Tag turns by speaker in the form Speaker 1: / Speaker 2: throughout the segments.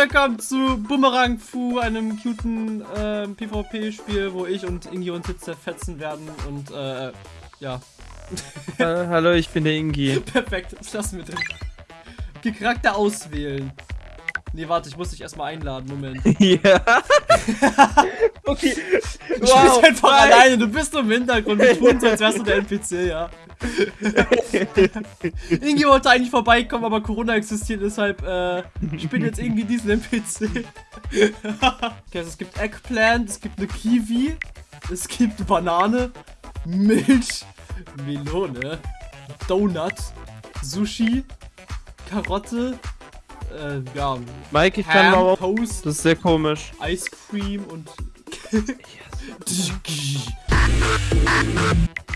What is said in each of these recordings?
Speaker 1: willkommen zu Boomerang Fu, einem cuten äh, PvP-Spiel, wo ich und Ingi und Hitze fetzen werden und äh, ja.
Speaker 2: hallo, ich bin der Ingi.
Speaker 1: Perfekt, was lassen wir? Okay, Charakter auswählen. Nee, warte, ich muss dich erstmal einladen, Moment.
Speaker 2: ja.
Speaker 1: okay. Du wow, spielst einfach nein. alleine, du bist im Hintergrund, wir tun so, als wärst du der NPC, ja. Ingi wollte eigentlich vorbeikommen, aber Corona existiert, deshalb äh, ich bin jetzt irgendwie diesen NPC. okay, also es gibt Eggplant, es gibt eine Kiwi, es gibt eine Banane, Milch, Melone, Donut, Sushi, Karotte, äh, ja.
Speaker 2: Mike, ich Ham, kann mal Toast, Das ist sehr komisch.
Speaker 1: Ice Cream und.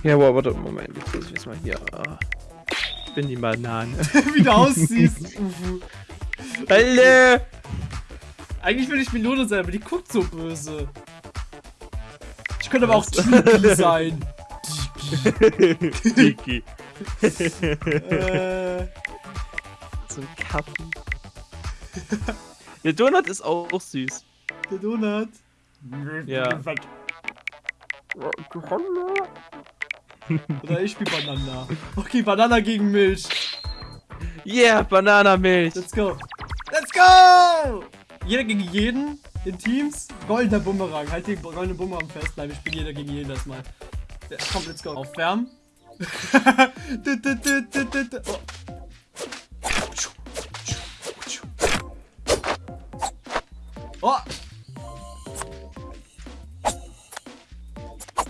Speaker 2: ja, wow, warte, Moment. Jetzt muss ich jetzt mal hier. Ich bin die Banane.
Speaker 1: Wie du aussiehst.
Speaker 2: Alter!
Speaker 1: Eigentlich will ich Melone sein, aber die guckt so böse. Ich könnte aber auch Tiki sein.
Speaker 2: Tiki. äh. So ein Kappen. Der Donut ist auch, auch süß.
Speaker 1: Der Donut?
Speaker 2: Ja.
Speaker 1: Oder ich spiel Banana. Okay, Banana gegen Milch.
Speaker 2: Yeah, Bananamilch.
Speaker 1: Let's go. Let's go! Jeder gegen jeden in Teams. Goldener Bumerang. Halt den goldenen Bumerang fest. Nein, wir spielen jeder gegen jeden das mal. Ja, komm, let's go. Aufwärmen. Oh!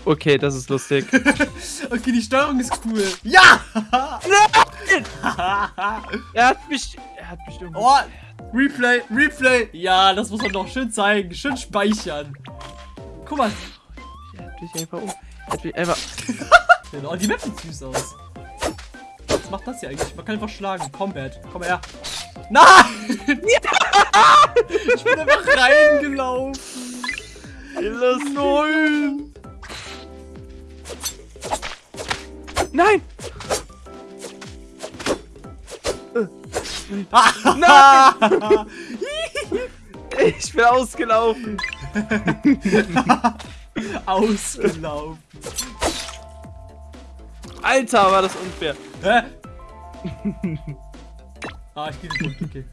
Speaker 2: Okay, das ist lustig.
Speaker 1: okay, die Steuerung ist cool. Ja!
Speaker 2: Nein! er hat mich... Er hat mich
Speaker 1: irgendwo... Oh! Replay, Replay! Ja, das muss man doch schön zeigen. Schön speichern. Guck mal.
Speaker 2: Er hat mich einfach um... Er hat mich einfach...
Speaker 1: oh, die Map sieht süß aus. Was macht das hier eigentlich? Man kann einfach schlagen. Combat. Komm her. Nein! Ja! Ich bin einfach reingelaufen.
Speaker 2: Nein! Nein! Nein! Ich bin ausgelaufen.
Speaker 1: ausgelaufen.
Speaker 2: Alter, war das unfair. Hä?
Speaker 1: Ah, ich gehe nicht okay.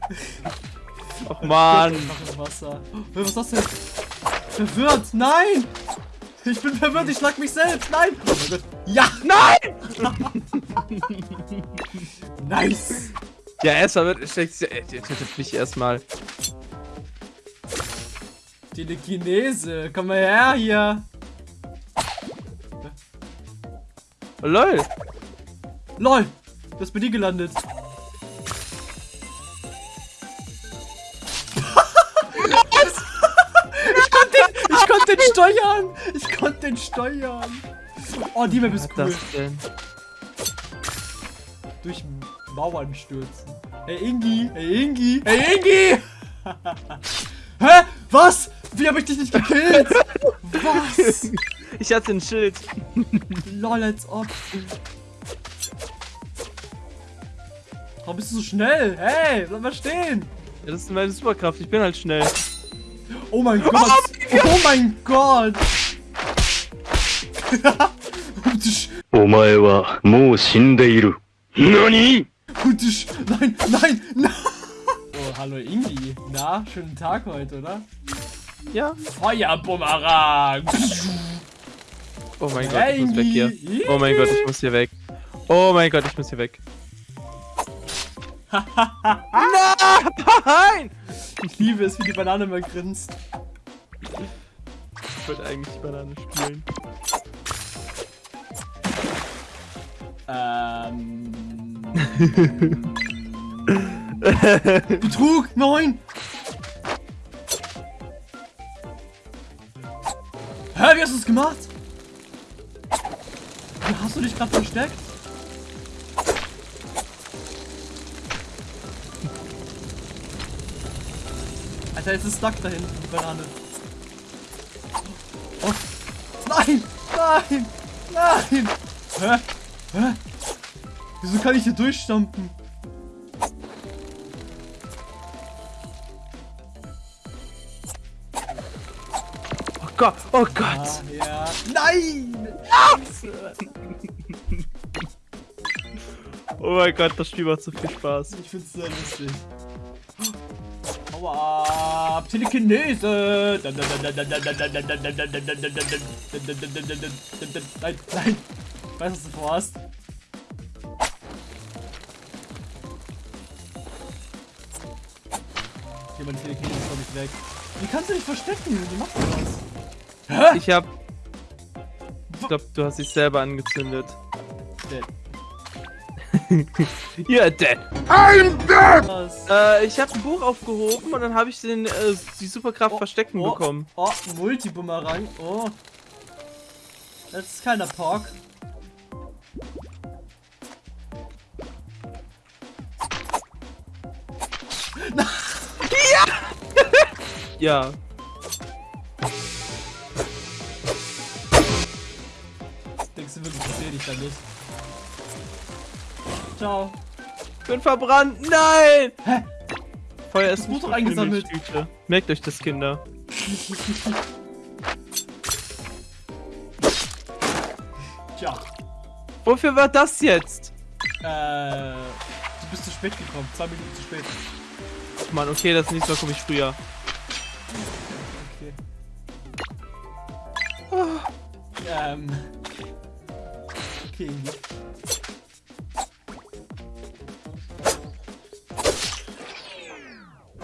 Speaker 2: Ach man.
Speaker 1: Wasser. Was ist das denn? Verwirrt, nein! Ich bin verwirrt, ich schlag mich selbst, nein! Oh mein Gott. Ja! Nein! nice!
Speaker 2: Ja, erstmal wird steckt mich erstmal.
Speaker 1: Telekinese, komm mal her hier!
Speaker 2: Oh, lol!
Speaker 1: LOL! Du bist bei dir gelandet. konnte den steuern! Ich konnte den steuern! Oh, die Map ist cool. Durch Mauern stürzen. Hey Ingi! Hey Ingi! Hey Ingi! Hä? Was? Wie habe ich dich nicht gekillt? Was?
Speaker 2: Ich hatte ein Schild.
Speaker 1: Lol, als ob. Warum bist du so schnell? Hey, bleib mal stehen.
Speaker 2: Ja, das ist meine Superkraft. Ich bin halt schnell.
Speaker 1: Oh mein Gott. Oh mein Gott.
Speaker 3: お前はもう死んでいる。何
Speaker 1: Nein, nein, nein. Oh, hallo Ingi. Na, schönen Tag heute, oder?
Speaker 2: Ja.
Speaker 1: Feuerbumerang.
Speaker 2: Oh mein Gott, ich muss weg hier. Oh mein Gott, ich muss hier weg. Oh mein Gott, ich muss hier weg.
Speaker 1: Nein! Ich liebe es, wie die Banane mal grinst.
Speaker 2: Ich wollte eigentlich die Banane spielen.
Speaker 1: Ähm. Betrug! Nein! Hä, wie hast du es gemacht? Wie hast du dich gerade versteckt? Alter, jetzt ist stuck da hinten, die Banane. Oh. Nein! Nein! Nein! Hä? Hä? Wieso kann ich hier durchstampen?
Speaker 2: Oh Gott, oh Gott!
Speaker 1: Ah, ja. Nein!
Speaker 2: oh mein Gott, das Spiel macht so viel Spaß.
Speaker 1: Ich find's sehr lustig. Aua! Telekinese! Nein, nein! Ich weiß, was du vorhast. Okay, meine Telekinese ist, glaube ich, weg. Wie kannst du dich verstecken? Wie machst du das? Hä?
Speaker 2: Ich hab... Ich glaube, du hast dich selber angezündet.
Speaker 1: Dead.
Speaker 2: You're dead.
Speaker 1: Was?
Speaker 2: Äh, ich habe ein Buch aufgehoben und dann habe ich den, äh, die Superkraft
Speaker 1: Oh,
Speaker 2: Verstecken
Speaker 1: oh,
Speaker 2: bekommen.
Speaker 1: Oh, Multibumerang. Oh. Das ist keiner Pork.
Speaker 2: Ja.
Speaker 1: Denkst du wirklich, ich sehe dich da nicht? Ciao.
Speaker 2: Ich bin verbrannt. Nein!
Speaker 1: Hä?
Speaker 2: Feuer ist die
Speaker 1: eingesammelt.
Speaker 2: Merkt euch das, Kinder.
Speaker 1: Tja.
Speaker 2: Wofür war das jetzt?
Speaker 1: Äh. Du bist zu spät gekommen. Zwei Minuten zu spät.
Speaker 2: Mann, okay, das nächste Mal komme ich früher.
Speaker 1: Okay. Ähm. Okay.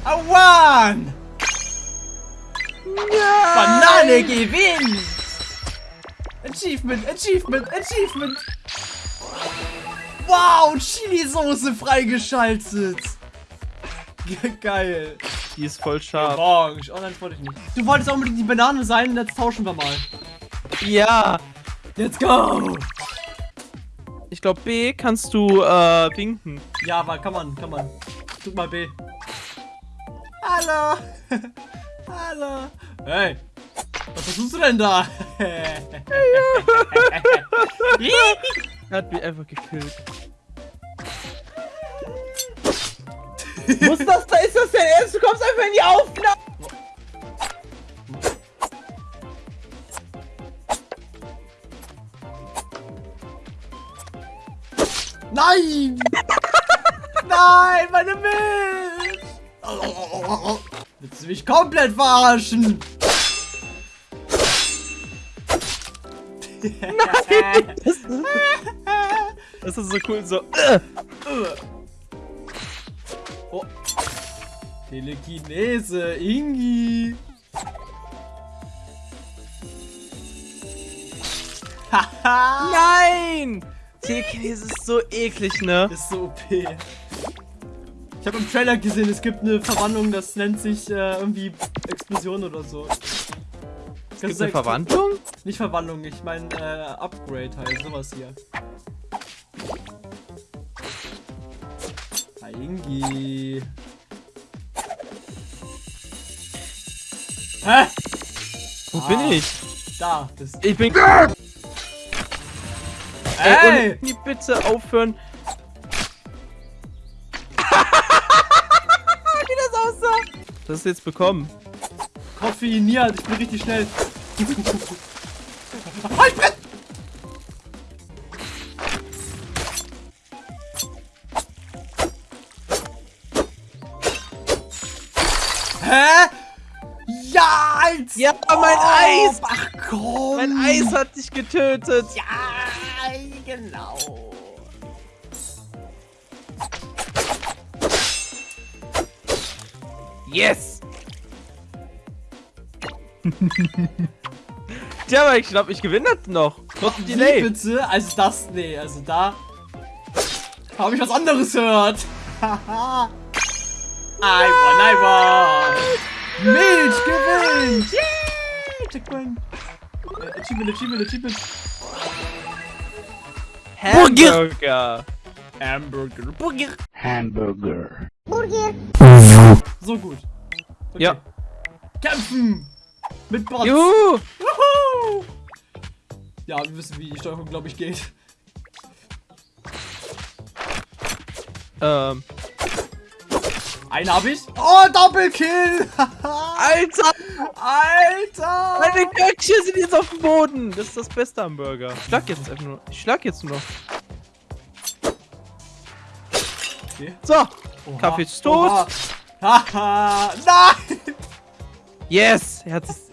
Speaker 1: Awan! Banane gewinnt! Achievement, Achievement, Achievement! Wow, Chili-Soße freigeschaltet! Ge- Geil.
Speaker 2: Die ist voll scharf.
Speaker 1: Orange. Oh nein, das wollte ich nicht. Du wolltest unbedingt die Banane sein, jetzt tauschen wir mal.
Speaker 2: Ja.
Speaker 1: Let's go!
Speaker 2: Ich glaube, B kannst du, äh, winken.
Speaker 1: Ja, aber kann man, kann man. Drück mal B. Hallo! Hallo! Hey! Was versuchst du denn da?
Speaker 2: Er hat mich einfach gekillt.
Speaker 4: Muss das, da ist das denn ernst? Du kommst einfach in die Aufnahme.
Speaker 1: Nein! Nein, meine Milch! Willst du mich komplett verarschen?
Speaker 2: Das ist so cool, so.
Speaker 1: Telekinese, Ingi. Haha!
Speaker 2: Nein! Telekinese ist so eklig, ne?
Speaker 1: Ist so OP. Ich habe im Trailer gesehen, es gibt eine Verwandlung, das nennt sich äh, irgendwie Explosion oder so.
Speaker 2: Es gibt eine Verwandlung?
Speaker 1: Nicht Verwandlung, ich meine äh, Upgrade halt, sowas hier. Ingi. Hä?
Speaker 2: Wo
Speaker 1: Ah.
Speaker 2: bin ich?
Speaker 1: Da, das.
Speaker 2: Ich bin.
Speaker 1: Ey!
Speaker 2: Ey, bitte aufhören. Wie das aussah. Das ist jetzt bekommen.
Speaker 1: Koffeiniert, ich bin richtig schnell. Halt, Brett! Hä? Ja, als
Speaker 2: Ja, mein Eis!
Speaker 1: Ach komm!
Speaker 2: Mein Eis hat dich getötet.
Speaker 1: Ja, genau.
Speaker 2: Yes! Tja, aber ich glaube, ich gewinne das noch. Trotz
Speaker 1: Wie
Speaker 2: Delay.
Speaker 1: bitte? Also das, nee, also da habe ich was anderes gehört. Haha. I won, I won. Milch gewinnt. Yay, Checkpoint. Äh, Achievement, Achievement, Achievement.
Speaker 2: Hamburger.
Speaker 1: Hamburger, Burger.
Speaker 3: Hamburger.
Speaker 1: So gut. Okay.
Speaker 2: Ja.
Speaker 1: Kämpfen. Mit Bots.
Speaker 2: Juhu.
Speaker 1: Wuhu. Ja, wir wissen, wie die Steuerung, glaube ich, geht.
Speaker 2: Ähm.
Speaker 1: Einen habe ich. Oh, Doppelkill.
Speaker 2: Alter!
Speaker 1: Alter.
Speaker 2: Meine Köckchen sind jetzt auf dem Boden. Das ist das Beste am Burger. Ich schlag jetzt einfach nur. Ich schlag jetzt nur noch.
Speaker 1: Okay.
Speaker 2: So.
Speaker 1: Oha.
Speaker 2: Kaffee ist tot.
Speaker 1: Haha. Nein.
Speaker 2: Yes. Er hat es.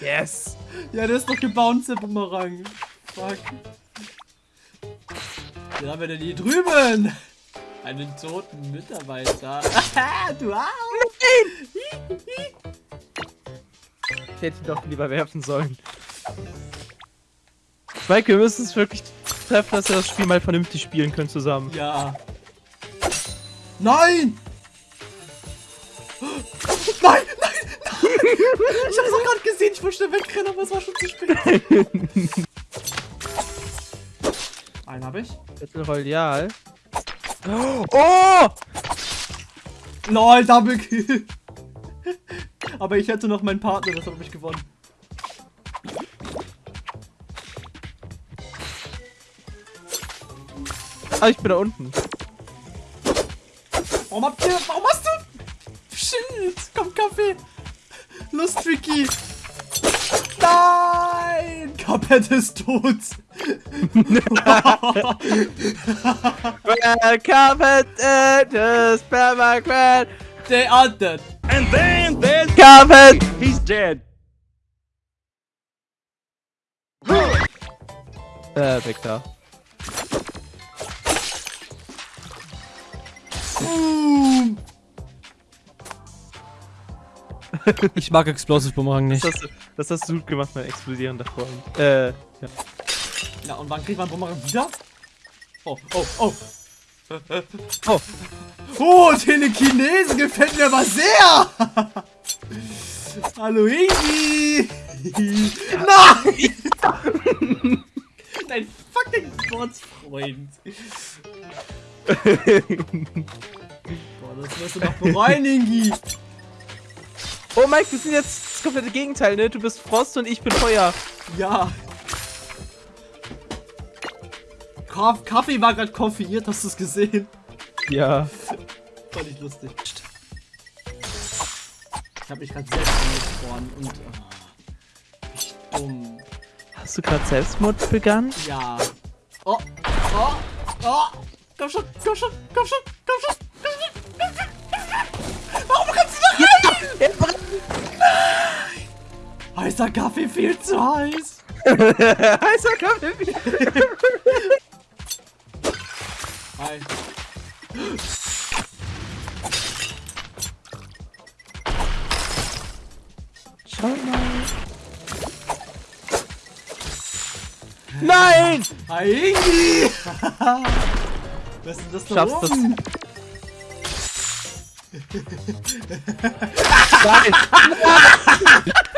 Speaker 2: Yes.
Speaker 1: Ja, der ist doch gebounced, der Bumerang. Fuck. Wen haben wir denn hier drüben? Einen toten Mitarbeiter. du auch.
Speaker 2: Ich hätte ihn doch lieber werfen sollen. Mike, wir müssen es wirklich treffen, dass wir das Spiel mal vernünftig spielen können zusammen.
Speaker 1: Ja. Nein! Nein, nein, nein! Ich hab's auch gerade gesehen, ich wollte schnell wegrennen, aber es war schon zu spät. Einen hab ich.
Speaker 2: Battle Royale. Oh!
Speaker 1: LOL, Double Kill. Aber ich hätte noch meinen Partner, das habe ich gewonnen.
Speaker 2: Ah, ich bin da unten.
Speaker 1: Warum habt ihr. Warum hast du. Shit! Komm, Kaffee! Los, Tricky! Nein! Cuphead ist tot!
Speaker 2: Welcome at the Sperma
Speaker 1: They are dead!
Speaker 3: And then there's
Speaker 2: Cuphead!
Speaker 3: he's dead.
Speaker 2: Äh, weg da.
Speaker 1: Boom! Ich mag Explosive Boomerang nicht.
Speaker 2: Das hast, du, das hast du gut gemacht, mein explodierender Freund. Äh, ja.
Speaker 1: Ja, und wann kriegt man Boomerang wieder? Oh, oh, oh!
Speaker 2: Oh.
Speaker 1: Oh, Telekinese gefällt mir aber sehr! Hallo Ingi! Nein! Dein fucking Sportsfreund. Boah, das wirst du noch bereuen, Ingi.
Speaker 2: Oh, Mike, wir sind jetzt das komplette Gegenteil, ne? Du bist Frost und ich bin Feuer.
Speaker 1: Ja. Kaffee war gerade konfiguriert, hast du es gesehen?
Speaker 2: Ja.
Speaker 1: Fand ich lustig. Ich hab mich gerade selbst angefroren und. ah, ich dumm.
Speaker 2: Hast du gerade Selbstmord begangen?
Speaker 1: Ja. Oh, oh, oh. Komm schon, komm schon, komm schon, komm schon, komm schon, komm schon. Warum kannst du da rein? Heißer Kaffee viel zu heiß.
Speaker 2: Heißer Kaffee.
Speaker 1: Hi.
Speaker 2: Schau mal. Nein!
Speaker 1: Hi. Was ist das da
Speaker 2: Schaffst das.
Speaker 1: oben?
Speaker 2: Nein!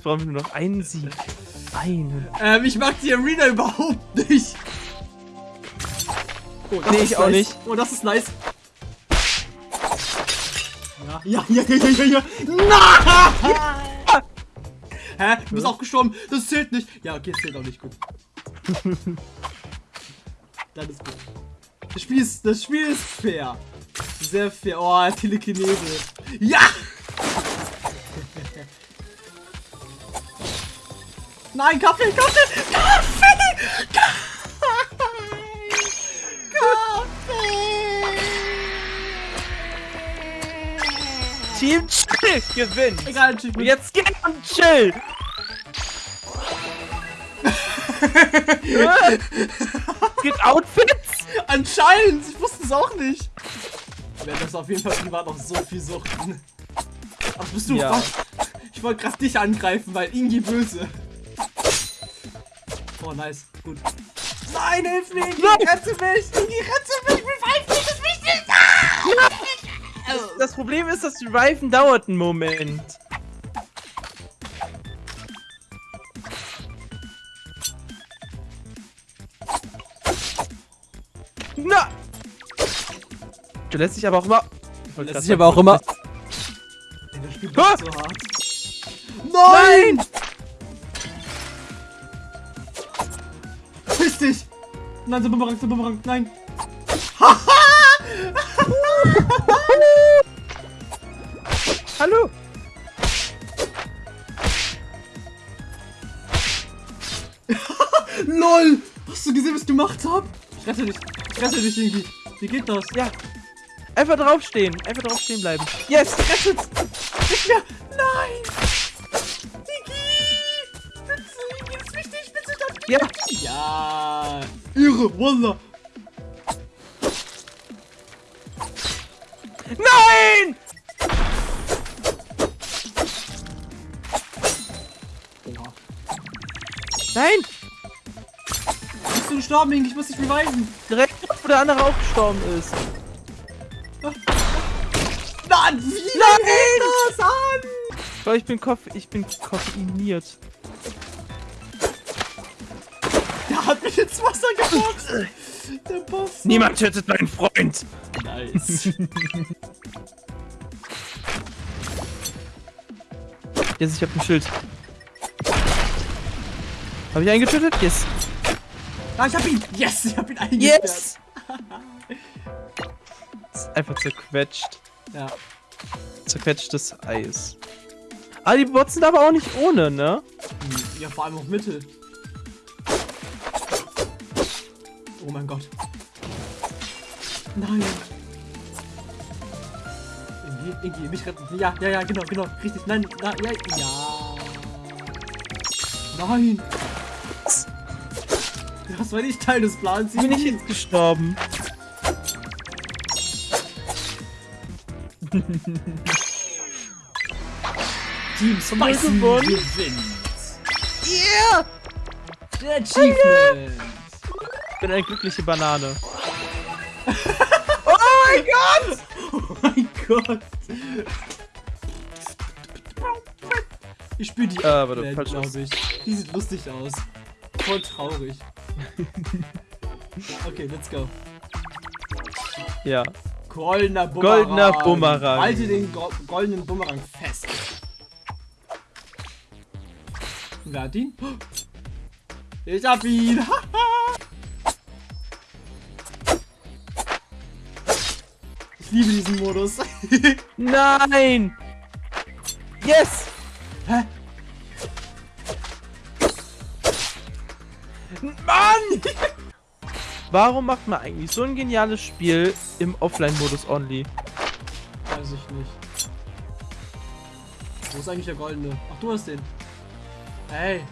Speaker 2: Jetzt brauchen wir nur noch einen Sieg. Einen.
Speaker 1: Ähm, ich mag die Arena überhaupt nicht. Oh, das
Speaker 2: Nee,
Speaker 1: ist
Speaker 2: ich auch
Speaker 1: nice.
Speaker 2: nicht.
Speaker 1: Oh, das ist nice. Ja, ja, ja, ja, ja, ja, ja. Nein! Hä? Du bist auch gestorben. Das zählt nicht. Ja, okay, das zählt auch nicht gut. Dann ist gut. Das Spiel ist, das Spiel ist fair. Sehr fair. Oh, Telekinese. Ja! Nein, Kaffee, Kaffee, Kaffee! Kaffee! Kaffee!
Speaker 2: Team Chill gewinnt!
Speaker 1: Egal, Achievement.
Speaker 2: Und jetzt geht und chill! Gibt Outfits?
Speaker 1: Anscheinend! Ich wusste es auch nicht. Ich werde das auf jeden Fall privat noch so viel suchten. Ach, bist du
Speaker 2: Ja.
Speaker 1: was? Ich wollte gerade dich angreifen, weil Ingi böse. Oh, nice. Gut. Nein, hilf mir! Geh, rette mich! Geh, rette mich! Revive mich, das Wichtigste! Ja.
Speaker 2: Das, Problem ist, das Reifen dauert einen Moment. Na! Du lässt dich aber auch immer...
Speaker 1: Lässt dich aber auch immer... Ey, so hart.
Speaker 2: Nein! Nein!
Speaker 1: Nein, so Bumerang, so Bumerang, nein!
Speaker 2: Hallo!
Speaker 1: LOL! Hast du gesehen, was ich gemacht hab? Ich rette dich. Ich rette dich irgendwie. Wie geht das?
Speaker 2: Ja. Einfach draufstehen. Einfach draufstehen bleiben. Yes! Rettet!
Speaker 1: Nicht mehr!
Speaker 2: Ja!
Speaker 1: Ja! Irre, Wallah!
Speaker 2: Nein! Oha. Nein!
Speaker 1: Bist du gestorben, Ing? Ich muss dich beweisen.
Speaker 2: Direkt, wo der andere auch gestorben ist.
Speaker 1: Mann, wie Nein! das an?
Speaker 2: Ich bin, Koff ich bin koffeiniert.
Speaker 1: Hat mich ins Wasser gebracht. Der Boss.
Speaker 2: Niemand tötet meinen Freund.
Speaker 1: Nice.
Speaker 2: Jetzt, ich hab ein Schild. Hab ich einen getötet? Yes.
Speaker 1: Ah, ich hab ihn. Yes, ich hab ihn eingesperrt.
Speaker 2: Yes. einfach zerquetscht.
Speaker 1: Ja.
Speaker 2: Zerquetschtes Eis. Ah, die Bots sind aber auch nicht ohne, ne?
Speaker 1: Ja, vor allem auch Mittel. Oh mein Gott. Nein. Irgendwie, irgendwie, mich retten. Ja, ja, ja, genau, genau. Richtig. Nein, na, ja, ja. Nein. Das war nicht Teil des Plans.
Speaker 2: Ich bin nicht jetzt gestorben.
Speaker 1: Team Spicy gewinnt.
Speaker 2: Yeah!
Speaker 1: Der Achievement.
Speaker 2: Ich bin eine glückliche Banane.
Speaker 1: oh mein Gott! Oh mein Gott! Ich spiele die
Speaker 2: äh, warte, falsch
Speaker 1: glaube ich. Die sieht lustig aus. Voll traurig. okay, let's go.
Speaker 2: Ja.
Speaker 1: Goldener Bumerang.
Speaker 2: Goldener Bumerang.
Speaker 1: Halte den go goldenen Bumerang fest. Wer hat ihn? Ich hab ihn. ich liebe diesen Modus.
Speaker 2: Nein! Yes!
Speaker 1: Hä?
Speaker 2: Mann! Warum macht man eigentlich so ein geniales Spiel im Offline-Modus only?
Speaker 1: Weiß ich nicht. Wo ist eigentlich der goldene? Ach, du hast den. Hey.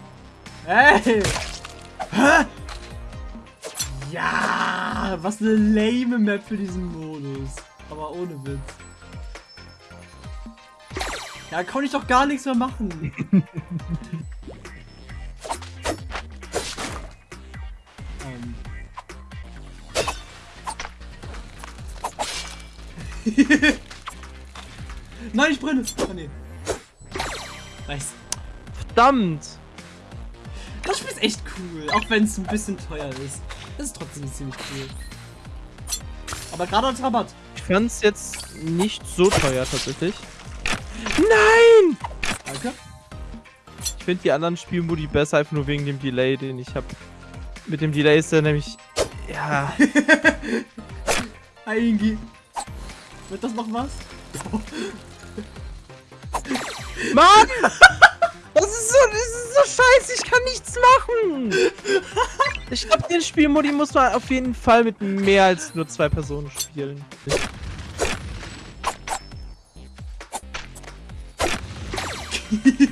Speaker 1: Hey! Hä? Ja! Was eine lame Map für diesen Modus. Aber ohne Witz. Ja, kann ich doch gar nichts mehr machen. Nein, ich brenne. Oh, nee. Nice.
Speaker 2: Verdammt.
Speaker 1: Das Spiel ist echt cool, auch wenn es ein bisschen teuer ist. Das ist trotzdem ziemlich cool. Aber gerade als Rabatt.
Speaker 2: Ich fand es jetzt nicht so teuer tatsächlich. Nein!
Speaker 1: Danke.
Speaker 2: Ich finde die anderen Spielmodi besser, einfach nur wegen dem Delay, den ich habe. Mit dem Delay ist er nämlich... Ja.
Speaker 1: Eingi. Wird das noch was?
Speaker 2: Mann! Das ist, so, das ist so scheiße, ich kann nichts machen! Ich glaube, den Spielmodi muss man auf jeden Fall mit mehr als nur zwei Personen spielen.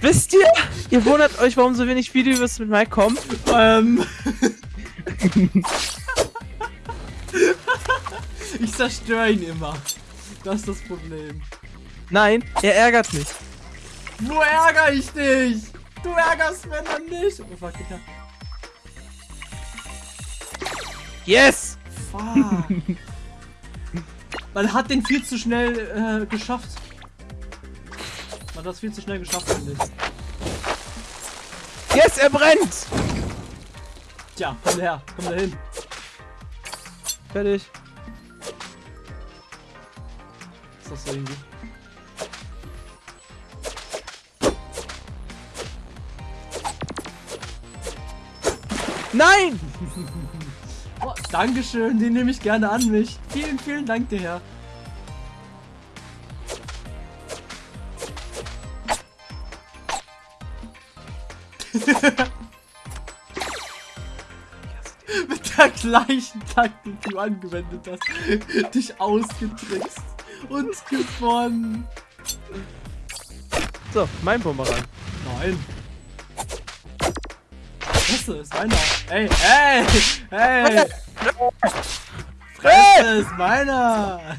Speaker 2: Wisst ihr, ihr wundert euch, warum so wenig Videos mit Mike kommen?
Speaker 1: Ähm. ich zerstöre ihn immer. Das ist das Problem.
Speaker 2: Nein, er ärgert mich.
Speaker 1: Wo ärgere ich dich? Du ärgerst wenn dann nicht. Oh fuck, Digga.
Speaker 2: Yes!
Speaker 1: Fuck. Man hat den viel zu schnell äh, geschafft. Man hat das viel zu schnell geschafft, finde ich.
Speaker 2: Yes, er brennt!
Speaker 1: Tja, komm her, komm da hin.
Speaker 2: Fertig.
Speaker 1: Ist das so irgendwie?
Speaker 2: Nein!
Speaker 1: Dankeschön, den nehme ich gerne an mich. Vielen, vielen Dank dir, Herr. Mit der gleichen Taktik, die du angewendet hast. Dich ausgetrickst und gewonnen.
Speaker 2: So, mein Bumerang.
Speaker 1: Nein. Fresse, ist meiner. Ey, ey, ey. Fresse, ist meiner.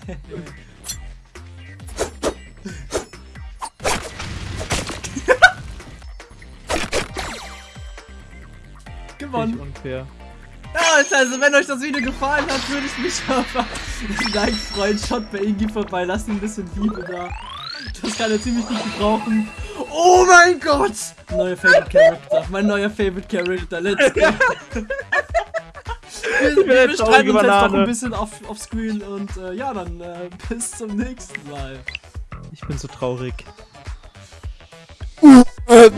Speaker 1: Gewonnen.
Speaker 2: unfair.
Speaker 1: Ja, also wenn euch das Video gefallen hat, würde ich mich aber Dank freuen. Schaut bei Ingi vorbei, lasst ein bisschen Liebe da. Das kann er ziemlich gut gebrauchen. Oh mein Gott! Neuer Favorite Character. Mein neuer Favorite Character. Let's go. wir, streiten uns jetzt noch ein bisschen auf, auf Screen und äh, ja, dann äh, bis zum nächsten Mal.
Speaker 2: Ich bin so traurig. Uh, äh.